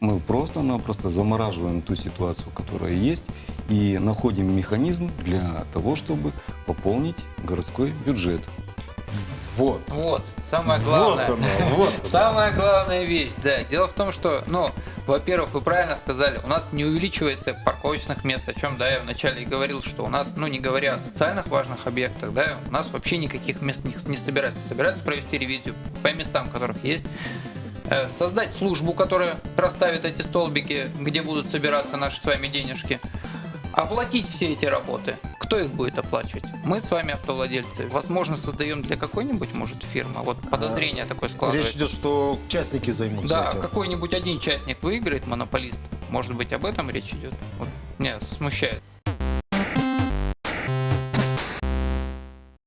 Мы просто-напросто замораживаем ту ситуацию, которая есть, и находим механизм для того, чтобы пополнить городской бюджет. Вот. Вот, самое Вот главное. оно, вот оно. Самая главная вещь, да. Дело в том, что, ну, во-первых, вы правильно сказали, у нас не увеличивается парковочных мест, о чем, да, я вначале и говорил, что у нас, ну, не говоря о социальных важных объектах, да, у нас вообще никаких мест не, не собирается. Собирается провести ревизию по местам, которых есть, э, создать службу, которая расставит эти столбики, где будут собираться наши с вами денежки, оплатить все эти работы. Кто их будет оплачивать? Мы с вами автовладельцы. Возможно, создаем для какой-нибудь, может, фирмы. Вот подозрение такое Речь складывается. идет, что частники займутся Да, этим. какой-нибудь один частник выиграет, монополист. Может быть, об этом речь идет? Вот меня смущает.